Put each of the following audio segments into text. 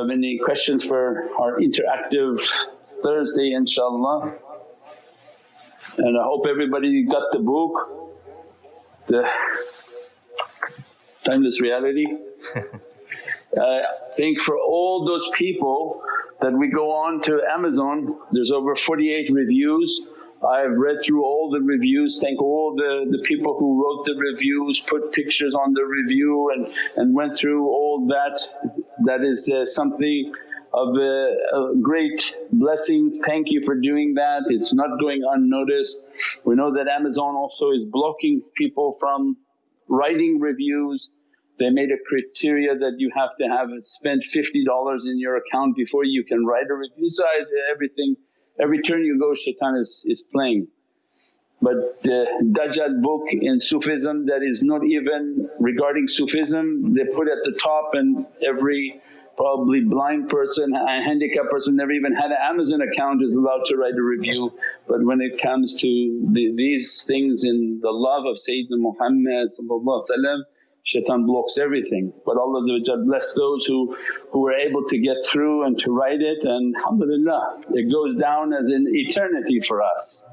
have any questions for our interactive Thursday inshaAllah. And I hope everybody got the book, the Timeless Reality. I think for all those people that we go on to Amazon, there's over 48 reviews. I've read through all the reviews, thank all the, the people who wrote the reviews, put pictures on the review and, and went through all that. That is uh, something of uh, uh, great blessings. Thank you for doing that, it's not going unnoticed. We know that Amazon also is blocking people from writing reviews. They made a criteria that you have to have spent $50 in your account before you can write a review. So everything, every turn you go shaitan is, is playing. But the Dajjal book in Sufism that is not even regarding Sufism, they put at the top and every probably blind person, a handicapped person never even had an Amazon account is allowed to write a review. But when it comes to the, these things in the love of Sayyidina Muhammad shaitan blocks everything. But Allah bless those who, who were able to get through and to write it and alhamdulillah it goes down as an eternity for us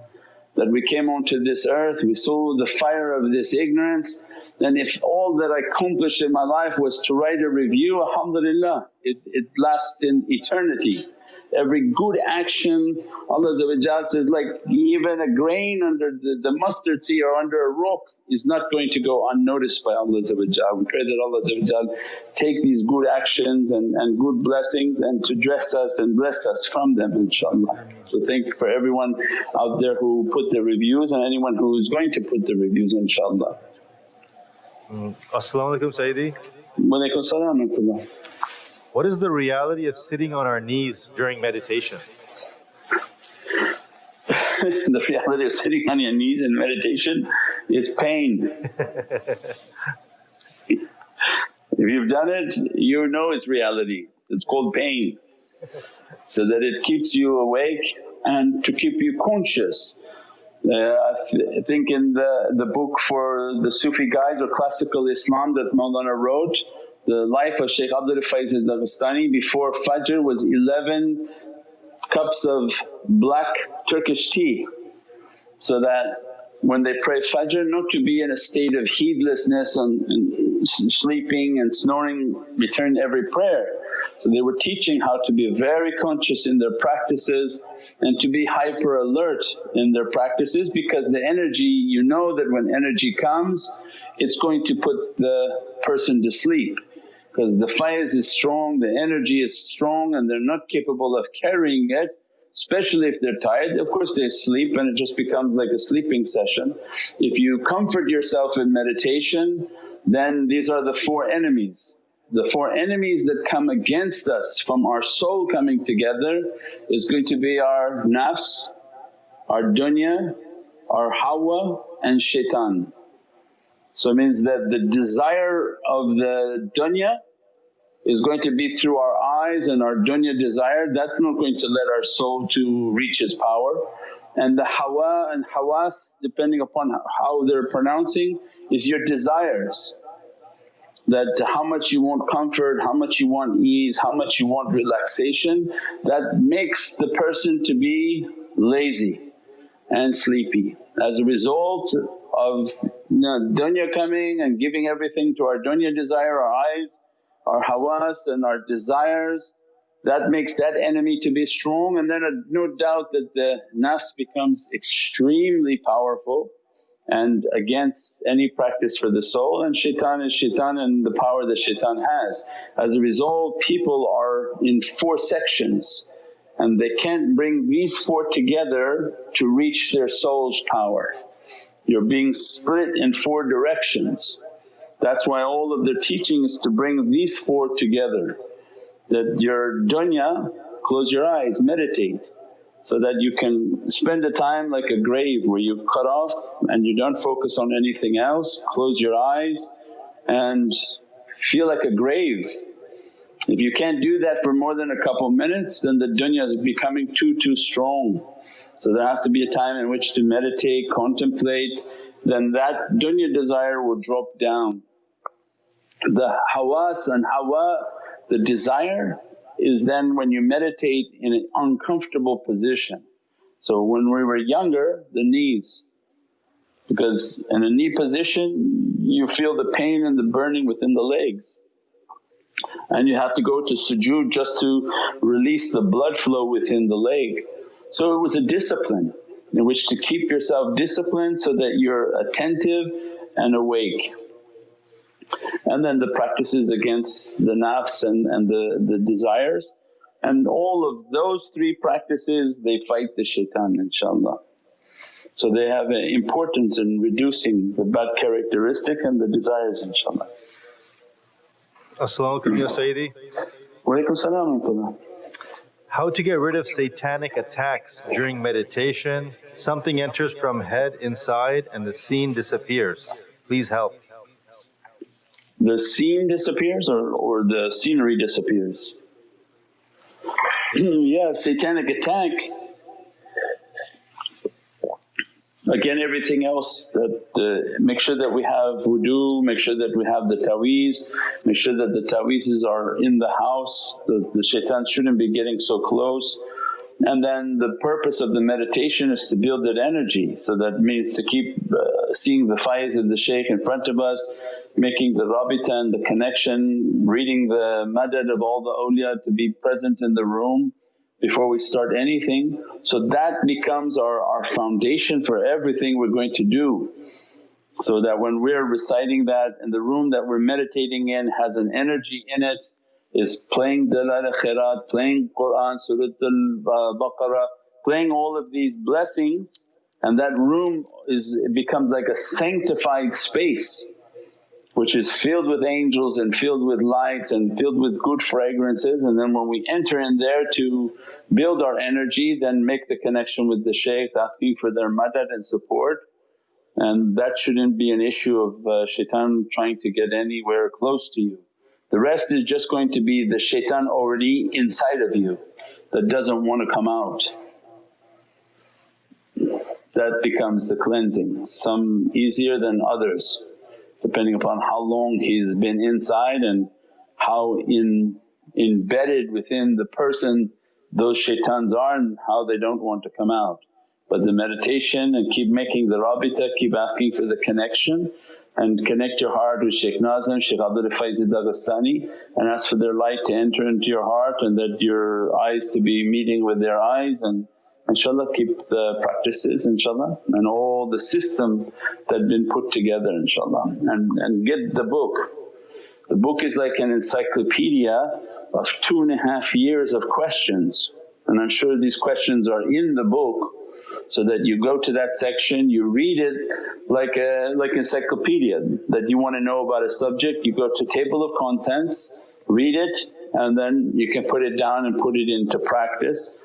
that we came onto this earth, we saw the fire of this ignorance then if all that I accomplished in my life was to write a review alhamdulillah it, it lasts in eternity. Every good action Allah says like even a grain under the, the mustard seed or under a rock is not going to go unnoticed by Allah We pray that Allah take these good actions and, and good blessings and to dress us and bless us from them inshaAllah. So thank for everyone out there who put the reviews and anyone who is going to put the reviews inshaAllah. As-salamu alaykum Sayyidi. Wa salam What is the reality of sitting on our knees during meditation? the reality of sitting on your knees in meditation is pain. if you've done it you know it's reality, it's called pain. So that it keeps you awake and to keep you conscious Uh, I, th think in the, the book for the Sufi guides or classical Islam that Mawlana wrote, the life of Shaykh Abdullah Faiz al-Daghestani before Fajr was 11 cups of black Turkish tea so that when they pray Fajr not to be in a state of heedlessness and, and sleeping and snoring return every prayer. So they were teaching how to be very conscious in their practices and to be hyper alert in their practices because the energy you know that when energy comes it's going to put the person to sleep because the faiz is strong, the energy is strong and they're not capable of carrying it especially if they're tired. Of course they sleep and it just becomes like a sleeping session. If you comfort yourself in meditation then these are the four enemies the four enemies that come against us from our soul coming together is going to be our nafs, our dunya, our hawa and shaitan. So it means that the desire of the dunya is going to be through our eyes and our dunya desire, that's not going to let our soul to reach its power. And the hawa and hawas depending upon how they're pronouncing is your desires that how much you want comfort, how much you want ease, how much you want relaxation that makes the person to be lazy and sleepy. As a result of you know, dunya coming and giving everything to our dunya desire, our eyes, our hawas and our desires that makes that enemy to be strong and then no doubt that the nafs becomes extremely powerful and against any practice for the soul and shaitan is shaitan and the power that shaitan has. As a result people are in four sections and they can't bring these four together to reach their soul's power. You're being split in four directions. That's why all of their teaching is to bring these four together that your dunya, close your eyes, meditate so that you can spend a time like a grave where you cut off and you don't focus on anything else, close your eyes and feel like a grave. If you can't do that for more than a couple minutes then the dunya is becoming too, too strong. So there has to be a time in which to meditate, contemplate, then that dunya desire will drop down. The hawas and hawa, the desire is then when you meditate in an uncomfortable position. So when we were younger the knees because in a knee position you feel the pain and the burning within the legs and you have to go to sujood just to release the blood flow within the leg. So it was a discipline in which to keep yourself disciplined so that you're attentive and awake. And then the practices against the nafs and, and the, the desires and all of those three practices they fight the shaitan inshaAllah. So they have an importance in reducing the bad characteristic and the desires inshaAllah. As-salamu alaykum ya Sayyidi. Walaykum salam How to get rid of satanic attacks during meditation, something enters from head inside and the scene disappears. Please help. The scene disappears or, or the scenery disappears? yeah, satanic attack Again everything else that uh, make sure that we have wudu, make sure that we have the taweez, make sure that the taweezes are in the house, the, the shaitan shouldn't be getting so close. And then the purpose of the meditation is to build that energy so that means to keep uh, seeing the faiz of the shaykh in front of us, making the rabita and the connection, reading the madad of all the awliya to be present in the room before we start anything. So that becomes our, our foundation for everything we're going to do. So that when we're reciting that and the room that we're meditating in has an energy in it, is playing Dalail Khairat, playing Qur'an, Surat al-Baqarah, uh, playing all of these blessings and that room is becomes like a sanctified space which is filled with angels and filled with lights and filled with good fragrances and then when we enter in there to build our energy then make the connection with the shaykhs asking for their madad and support and that shouldn't be an issue of uh, shaitan trying to get anywhere close to you. The rest is just going to be the shaitan already inside of you that doesn't want to come out. That becomes the cleansing, some easier than others depending upon how long he's been inside and how in, embedded within the person those shaitans are and how they don't want to come out. But the meditation and keep making the rabita, keep asking for the connection and connect your heart with Shaykh Nazim, Shaykh Abdullah Faiz Dagestani and ask for their light to enter into your heart and that your eyes to be meeting with their eyes and inshaAllah keep the practices inshaAllah and all the system that been put together inshaAllah and, and get the book. The book is like an encyclopedia of two and a half years of questions. And I'm sure these questions are in the book so that you go to that section, you read it like a like encyclopedia that you want to know about a subject, you go to table of contents, read it and then you can put it down and put it into practice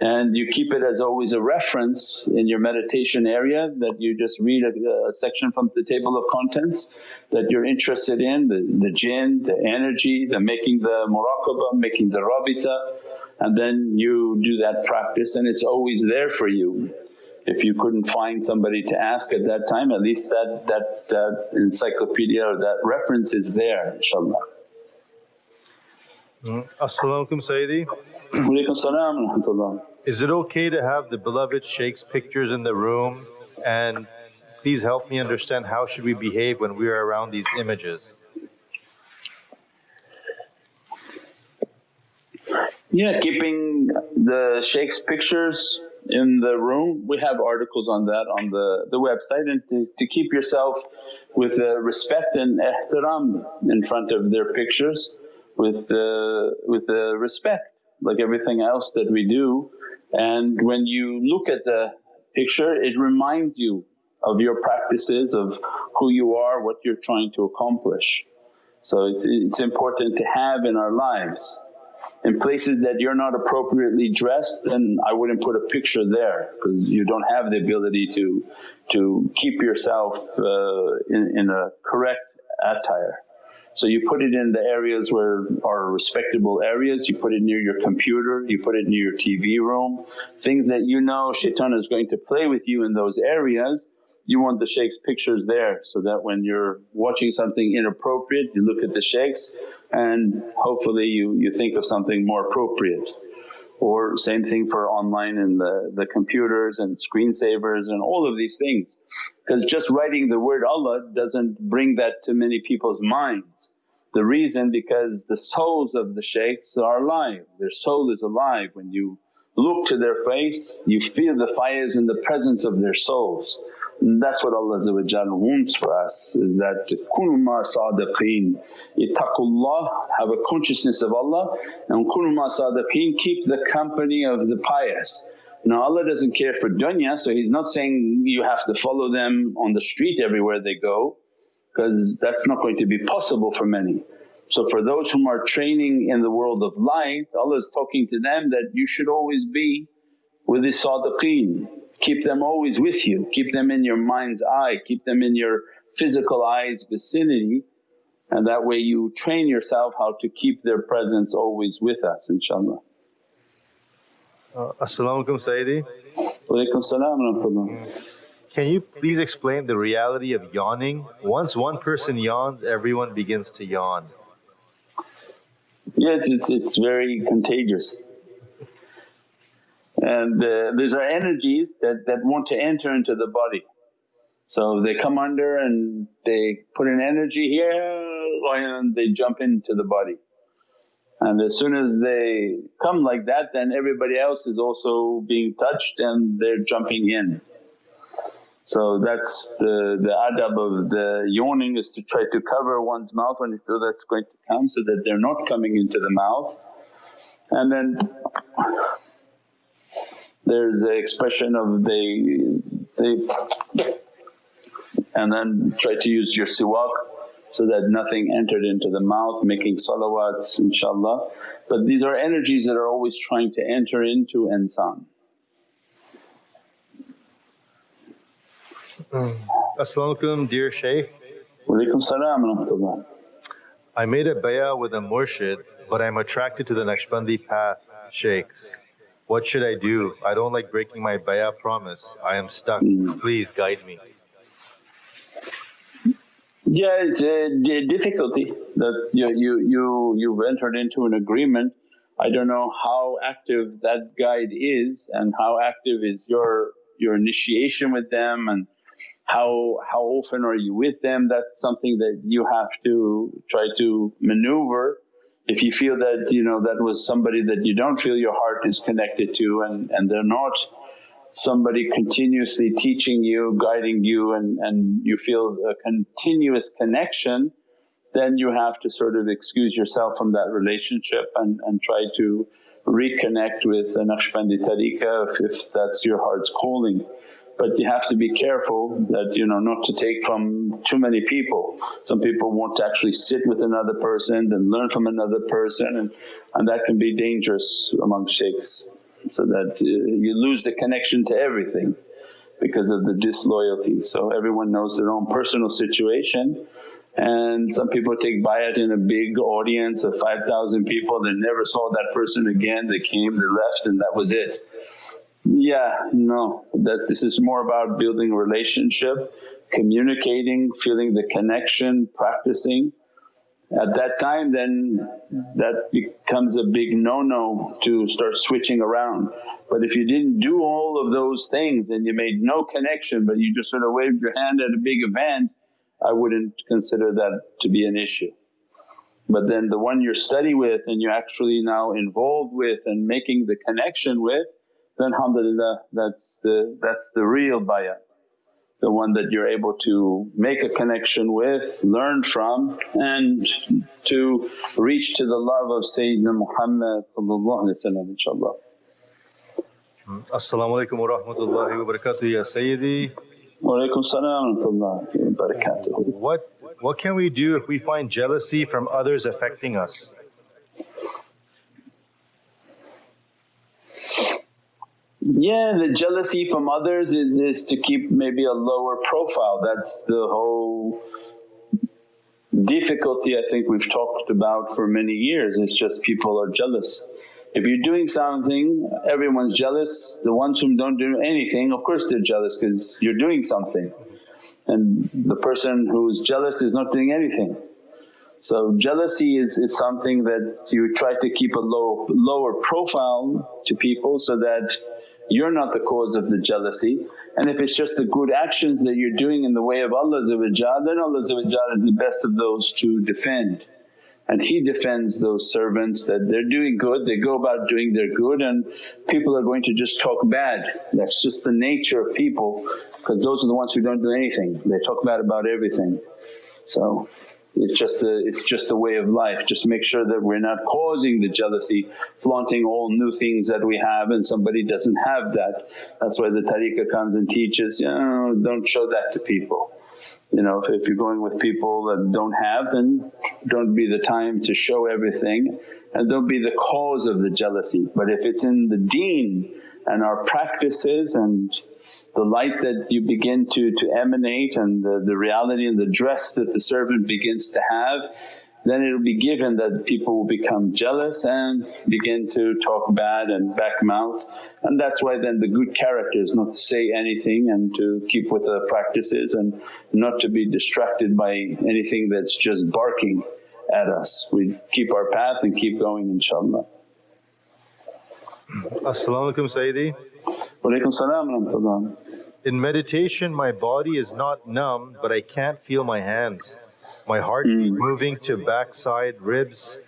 and you keep it as always a reference in your meditation area that you just read a, a section from the table of contents that you're interested in, the, the jinn, the energy, the making the muraqabah, making the rabita and then you do that practice and it's always there for you. If you couldn't find somebody to ask at that time at least that, that, that encyclopedia or that reference is there inshaAllah. Mm. As-salamu alaykum Sayyidi. Walaykum salam Is it okay to have the beloved Shaykh's pictures in the room and please help me understand how should we behave when we are around these images? Yeah, keeping the Shaykh's pictures in the room, we have articles on that on the, the website and to, to keep yourself with uh, respect and ihtiram in front of their pictures with the, with the respect like everything else that we do. And when you look at the picture it reminds you of your practices, of who you are, what you're trying to accomplish. So it's, it's important to have in our lives. In places that you're not appropriately dressed then I wouldn't put a picture there because you don't have the ability to, to keep yourself uh, in, in a correct attire. So you put it in the areas where are respectable areas, you put it near your computer, you put it near your TV room, things that you know shaitan is going to play with you in those areas, you want the shaykh's pictures there so that when you're watching something inappropriate you look at the shaykhs and hopefully you, you think of something more appropriate. Or same thing for online and the, the computers and screensavers and all of these things. Because just writing the word Allah doesn't bring that to many people's minds. The reason because the souls of the shaykhs are alive, their soul is alive. When you look to their face you feel the fires in the presence of their souls. And that's what Allah wants for us is that, kunu ma sadiqeen, ittaqullah, have a consciousness of Allah and kunu ma sadiqeen, keep the company of the pious. Now Allah doesn't care for dunya so He's not saying you have to follow them on the street everywhere they go because that's not going to be possible for many. So for those whom are training in the world of light Allah is talking to them that you should always be with the sadiqeen keep them always with you, keep them in your mind's eye, keep them in your physical eye's vicinity and that way you train yourself how to keep their presence always with us inshaAllah. Uh, As-salamu alaykum Sayyidi. Walaykum salam wa Can you please explain the reality of yawning? Once one person yawns everyone begins to yawn. Yes, it's, it's very contagious and uh, these are energies that, that want to enter into the body. So they come under and they put an energy here and they jump into the body. And as soon as they come like that then everybody else is also being touched and they're jumping in. So that's the, the adab of the yawning is to try to cover one's mouth when you feel that's going to come so that they're not coming into the mouth. And then there's the expression of they, they and then try to use your siwak so that nothing entered into the mouth, making salawats inshaAllah. But these are energies that are always trying to enter into insan. Mm. As-salamu alaykum dear Shaykh. Walaykum salam I made a bayah with a murshid but I'm attracted to the Naqshbandi path shaykhs. What should I do? I don't like breaking my bayah promise. I am stuck. Please guide me. Yeah, it's a difficulty that you, you, you, you've entered into an agreement. I don't know how active that guide is and how active is your, your initiation with them and how, how often are you with them. That's something that you have to try to maneuver if you feel that you know that was somebody that you don't feel your heart is connected to and, and they're not somebody continuously teaching you, guiding you and, and you feel a continuous connection then you have to sort of excuse yourself from that relationship and, and try to reconnect with the Naqshbandi tariqah if, if that's your heart's calling. But you have to be careful that you know not to take from too many people. Some people want to actually sit with another person and learn from another person and, and that can be dangerous among shaykhs so that uh, you lose the connection to everything because of the disloyalty. So everyone knows their own personal situation and some people take bayat in a big audience of 5,000 people, they never saw that person again, they came, they left and that was it. Yeah, no, that this is more about building a relationship, communicating, feeling the connection, practicing. At that time then that becomes a big no-no to start switching around. But if you didn't do all of those things and you made no connection but you just sort of waved your hand at a big event, I wouldn't consider that to be an issue. But then the one you're study with and you're actually now involved with and making the connection with then alhamdulillah that's the, that's the real bayah. The one that you're able to make a connection with, learn from and to reach to the love of Sayyidina Muhammad inshaAllah. Mm-hmm. As-salamu alaykum wa rahmatullahi wa barakatuh ya Sayyidi. Wa alaykum salam wa barakatuh. What, what can we do if we find jealousy from others affecting us? Yeah, the jealousy from others is, is to keep maybe a lower profile. That's the whole difficulty I think we've talked about for many years, it's just people are jealous. If you're doing something everyone's jealous, the ones who don't do anything of course they're jealous because you're doing something and the person who's jealous is not doing anything. So jealousy is, is something that you try to keep a low, lower profile to people so that you're not the cause of the jealousy. And if it's just the good actions that you're doing in the way of Allah then Allah is the best of those to defend. And He defends those servants that they're doing good, they go about doing their good and people are going to just talk bad. That's just the nature of people because those are the ones who don't do anything, they talk bad about everything. So it's just a, it's just a way of life. Just make sure that we're not causing the jealousy, flaunting all new things that we have and somebody doesn't have that. That's why the tariqah comes and teaches, you know, don't show that to people. You know, if, if you're going with people that don't have then don't be the time to show everything and don't be the cause of the jealousy. But if it's in the deen and our practices and the light that you begin to, to emanate and the, the reality and the dress that the servant begins to have then it'll be given that people will become jealous and begin to talk bad and back mouth and that's why then the good character is not to say anything and to keep with the practices and not to be distracted by anything that's just barking at us. We keep our path and keep going inshaAllah. As-salamu alaykum Sayyidi. Salam In meditation my body is not numb but I can't feel my hands. My heartbeat mm. moving to backside ribs,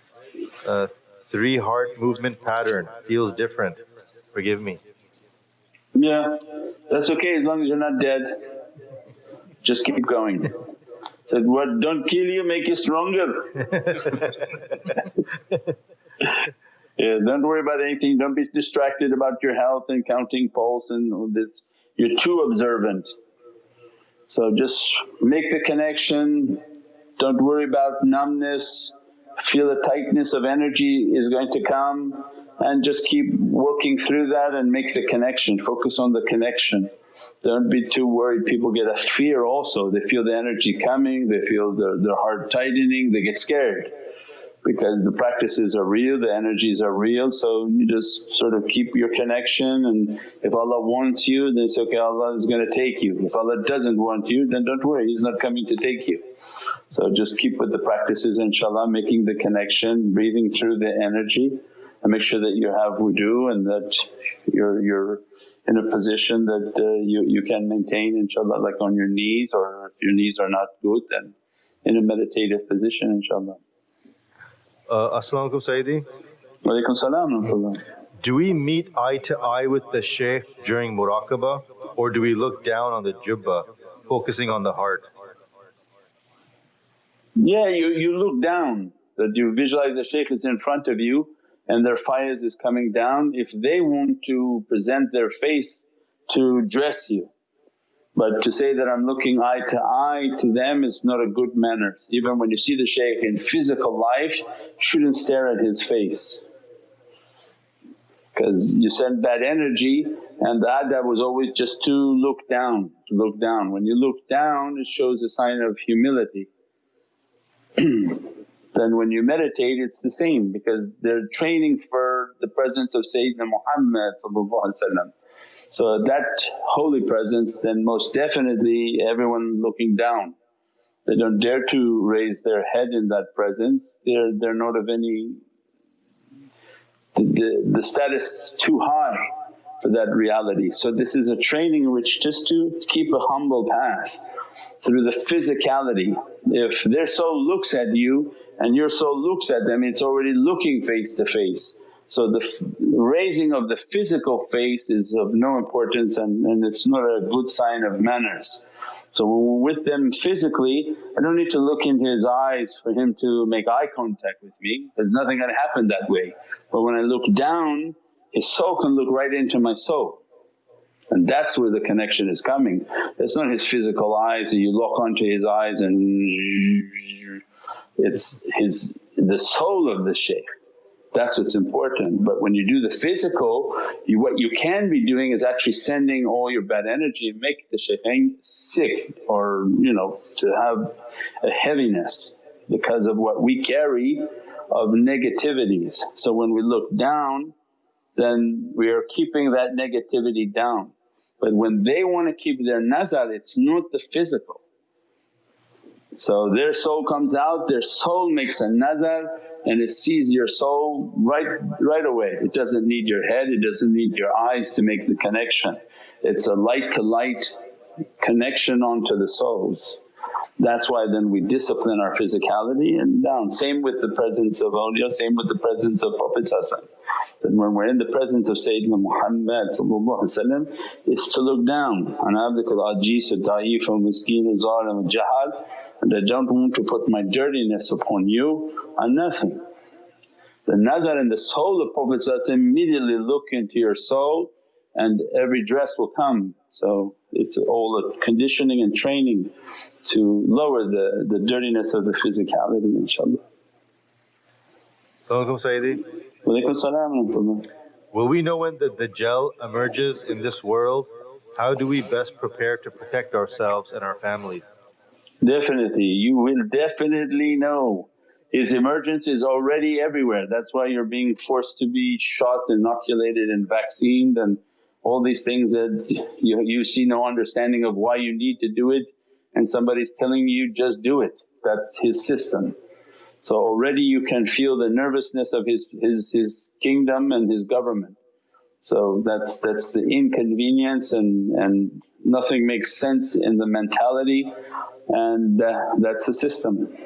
uh, three heart movement pattern feels different. Forgive me. Yeah, that's okay as long as you're not dead. Just keep going. Said, what don't kill you, make you stronger. yeah, don't worry about anything, don't be distracted about your health and counting pulse and this. You're too observant. So just make the connection, don't worry about numbness, feel the tightness of energy is going to come. And just keep working through that and make the connection, focus on the connection. Don't be too worried, people get a fear also, they feel the energy coming, they feel their, their heart tightening, they get scared because the practices are real, the energies are real so you just sort of keep your connection and if Allah wants you then it's okay Allah is going to take you. If Allah doesn't want you then don't worry He's not coming to take you. So just keep with the practices inshaAllah making the connection, breathing through the energy and make sure that you have wudu and that you're, you're in a position that uh, you, you can maintain inshaAllah like on your knees or if your knees are not good then in a meditative position inshaAllah. Uh, As-salamu alaykum Sayyidi. Walaykum salam Do we meet eye to eye with the shaykh during muraqabah or do we look down on the jubbah focusing on the heart? Yeah, you, you look down that you visualize the shaykh is in front of you and their faiz is coming down if they want to present their face to dress you. But to say that I'm looking eye to eye to them is not a good manners. Even when you see the shaykh in physical life shouldn't stare at his face because you send bad energy and the adab was always just to look down, to look down. When you look down it shows a sign of humility. then when you meditate it's the same because they're training for the presence of Sayyidina Muhammad So that holy presence then most definitely everyone looking down. They don't dare to raise their head in that presence, they're, they're not of any… the, the, the status too high for that reality. So this is a training which just to keep a humble path through the physicality. If their soul looks at you and your soul looks at them it's already looking face to face. So the raising of the physical face is of no importance and, and it's not a good sign of manners. So when we're with them physically I don't need to look into his eyes for him to make eye contact with me, there's nothing gonna happen that way. But when I look down his soul can look right into my soul and that's where the connection is coming. It's not his physical eyes that you lock onto his eyes and it's his the soul of the shaykh. That's what's important. But when you do the physical, you, what you can be doing is actually sending all your bad energy and make the shaykhain sick or you know to have a heaviness because of what we carry of negativities. So when we look down then we are keeping that negativity down. But when they want to keep their nazar it's not the physical, So their soul comes out, their soul makes a nazar and it sees your soul right, right away. It doesn't need your head, it doesn't need your eyes to make the connection. It's a light to light connection onto the souls. That's why then we discipline our physicality and down. Same with the presence of awliya, same with the presence of Prophet that when we're in the presence of Sayyidina Muhammad is to look down on abdikal ajis da'if wa miskeen zalim jahal and I don't want to put my dirtiness upon you on nothing. The nazar in the soul of Prophet immediately look into your soul and every dress will come. So it's all a conditioning and training to lower the, the dirtiness of the physicality inshaAllah. Assalamualaikum Sayyidi. Will we know when the Dajjal emerges in this world? How do we best prepare to protect ourselves and our families? Definitely, you will definitely know. His emergence is already everywhere, that's why you're being forced to be shot, inoculated and vaccinated and all these things that you, you see no understanding of why you need to do it and somebody's telling you just do it, that's his system. So already you can feel the nervousness of his, his, his kingdom and his government. So that's, that's the inconvenience and, and nothing makes sense in the mentality and uh, that's the system.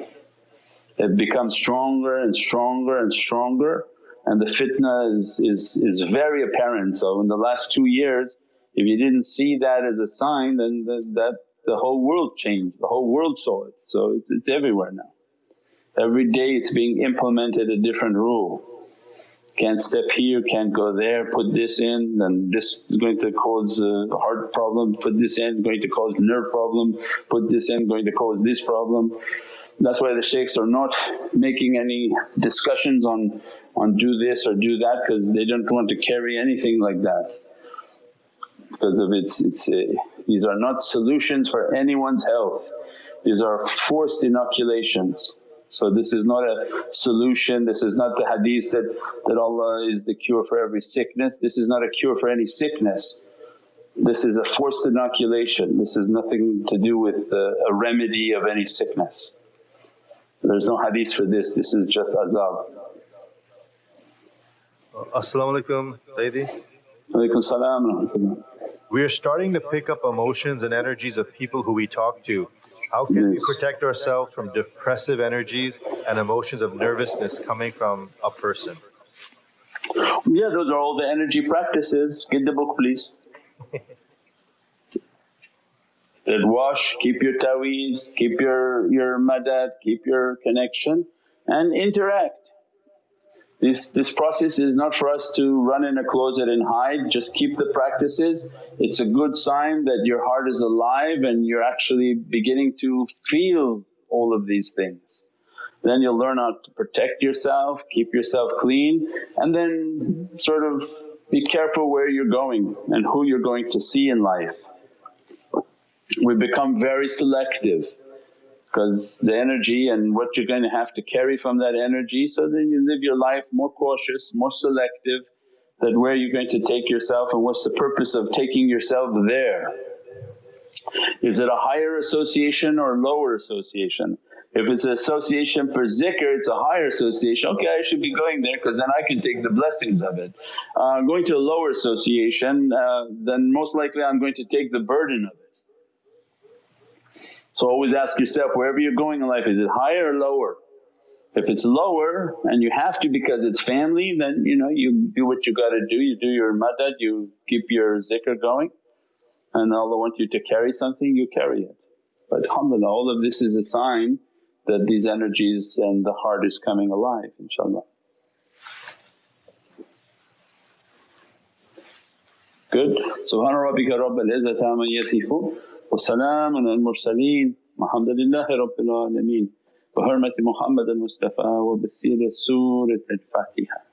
It becomes stronger and stronger and stronger and the fitna is, is, is very apparent. So in the last two years if you didn't see that as a sign then the, that the whole world changed, the whole world saw it. So it's, it's everywhere now. Every day it's being implemented a different rule. Can't step here, can't go there, put this in and this is going to cause a heart problem, put this in, going to cause nerve problem, put this in, going to cause this problem. That's why the shaykhs are not making any discussions on, on do this or do that because they don't want to carry anything like that because of its, its a, these are not solutions for anyone's health, these are forced inoculations. So this is not a solution, this is not the hadith that, that Allah is the cure for every sickness, this is not a cure for any sickness. This is a forced inoculation, this is nothing to do with a, a remedy of any sickness. There's no hadith for this, this is just azab. As-salamu alaykum Sayyidi. Alaykum salam We are starting to pick up emotions and energies of people who we talk to. How can we protect ourselves from depressive energies and emotions of nervousness coming from a person? Yeah, those are all the energy practices. Get the book please. that wash, keep your taweez, keep your, your madad, keep your connection and interact. This, this process is not for us to run in a closet and hide, just keep the practices. It's a good sign that your heart is alive and you're actually beginning to feel all of these things. Then you'll learn how to protect yourself, keep yourself clean and then sort of be careful where you're going and who you're going to see in life. We become very selective because the energy and what you're going to have to carry from that energy so then you live your life more cautious, more selective that where you're going to take yourself and what's the purpose of taking yourself there. Is it a higher association or lower association? If it's an association for zikr it's a higher association, okay I should be going there because then I can take the blessings of it. Uh, going to a lower association uh, then most likely I'm going to take the burden of it. So always ask yourself wherever you're going in life is it higher or lower? If it's lower and you have to because it's family then you know you do what you got to do, you do your madad, you keep your zikr going and Allah wants you to carry something you carry it. But alhamdulillah all of this is a sign that these energies and the heart is coming alive inshaAllah. Good. Subhana rabbika izzati amma وسلام على المرسلين. والحمد لله رب العالمين. بحرمة محمد المصطفى وبسيرة سورة الفاتحة.